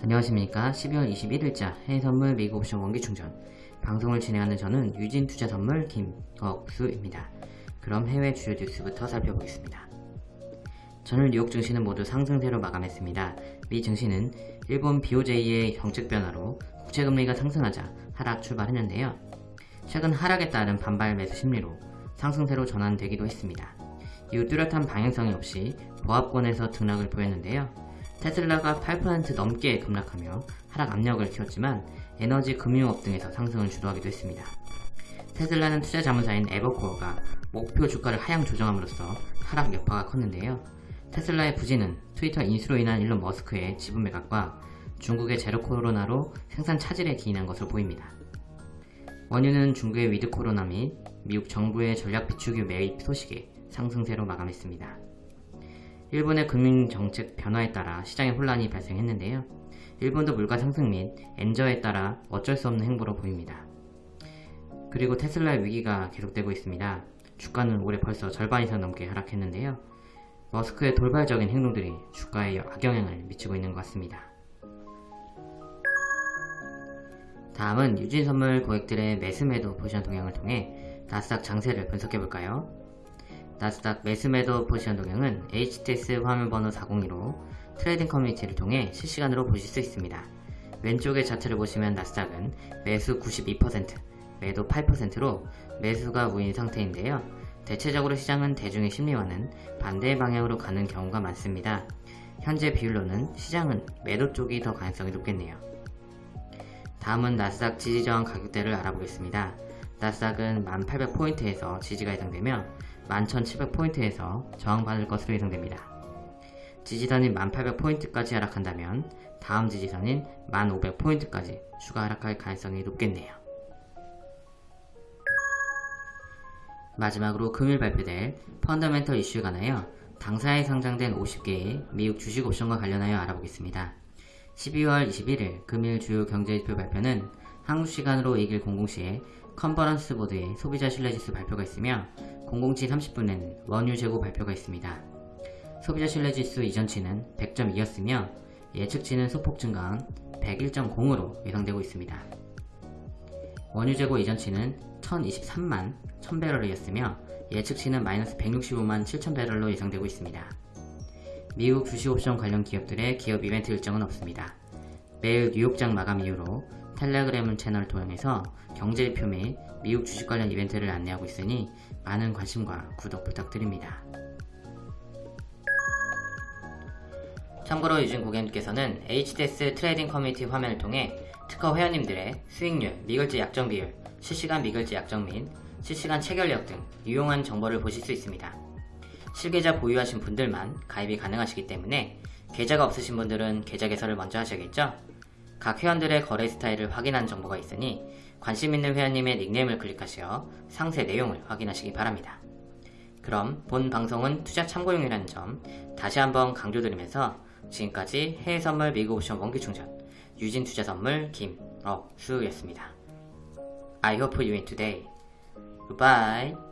안녕하십니까 12월 21일자 해외선물 미국 옵션 원기 충전 방송을 진행하는 저는 유진투자선물 김억수입니다. 그럼 해외 주요 뉴스부터 살펴보겠습니다. 전일 뉴욕 증시는 모두 상승세로 마감했습니다. 미 증시는 일본 BOJ의 정책 변화로 국채금리가 상승하자 하락 출발했는데요. 최근 하락에 따른 반발 매수 심리로 상승세로 전환되기도 했습니다. 이후 뚜렷한 방향성이 없이 보합권에서 등락을 보였는데요. 테슬라가 8% 넘게 급락하며 하락 압력을 키웠지만 에너지 금융업 등에서 상승을 주도하기도 했습니다. 테슬라는 투자 자문사인 에버코어가 목표 주가를 하향 조정함으로써 하락 여파가 컸는데요. 테슬라의 부진은 트위터 인수로 인한 일론 머스크의 지분 매각과 중국의 제로 코로나로 생산 차질에 기인한 것으로 보입니다. 원유는 중국의 with 코로나 및 미국 정부의 전략 비축유 매입 소식에 상승세로 마감했습니다. 일본의 금융정책 변화에 따라 시장에 혼란이 발생했는데요. 일본도 물가 상승 및 엔저에 따라 어쩔 수 없는 행보로 보입니다. 그리고 테슬라의 위기가 계속되고 있습니다. 주가는 올해 벌써 절반 이상 넘게 하락했는데요. 머스크의 돌발적인 행동들이 주가에 악영향을 미치고 있는 것 같습니다. 다음은 유진선물 고객들의 매수매도 포지션 동향을 통해 나스닥 장세를 분석해볼까요? 나스닥 매수매도 포지션 동향은 HTS 화면 번호 402로 trading 커뮤니티를 통해 실시간으로 보실 수 있습니다. 왼쪽의 차트를 보시면 나스닥은 매수 92%, 매도 8%로 매수가 우위인 상태인데요. 대체적으로 시장은 대중의 심리와는 반대 방향으로 가는 경우가 많습니다. 현재 비율로는 시장은 매도 쪽이 더 가능성이 높겠네요. 다음은 나스닥 지지저항 가격대를 알아보겠습니다. 나스닥은 1800포인트에서 지지가 예상되며 11700포인트에서 저항받을 것으로 예상됩니다. 지지선인 1800포인트까지 하락한다면 다음 지지선인 1500포인트까지 추가 하락할 가능성이 높겠네요. 마지막으로 금일 발표될 펀더멘털 이슈에 관하여 당사에 상장된 50개의 미국 주식 옵션과 관련하여 알아보겠습니다. 12월 21일 금일 주요 경제지표 발표는 한국 시간으로 2일 00시에 컨퍼런스 보드의 소비자 신뢰지수 발표가 있으며 00시 30분에는 원유 재고 발표가 있습니다. 소비자 신뢰지수 이전치는 100.2였으며 예측치는 소폭 증가한 101.0으로 예상되고 있습니다. 원유 재고 이전치는 1023만 1000배럴이었으며 예측치는 마이너스 165만 7000배럴로 예상되고 있습니다. 미국 주식옵션 관련 기업들의 기업 이벤트 일정은 없습니다. 매일 뉴욕장 마감 이후로 텔레그램 채널을 통해서 경제지표 및 미국 주식 관련 이벤트를 안내하고 있으니 많은 관심과 구독 부탁드립니다. 참고로 유진 고객님께서는 HTS trading 커뮤니티 화면을 통해 특허 회원님들의 수익률, 미결제 약정 비율, 실시간 미결제 약정 및 실시간 체결력 등 유용한 정보를 보실 수 있습니다. 실계좌 보유하신 분들만 가입이 가능하시기 때문에 계좌가 없으신 분들은 계좌 개설을 먼저 하셔야겠죠? 각 회원들의 거래 스타일을 확인한 정보가 있으니 관심 있는 회원님의 닉네임을 클릭하시어 상세 내용을 확인하시기 바랍니다. 그럼 본 방송은 투자 참고용이라는 점 다시 한번 강조드리면서 지금까지 해외선물 미국 옵션 원기충전 유진투자선물 김억수였습니다. I hope you win today. Goodbye.